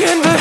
can be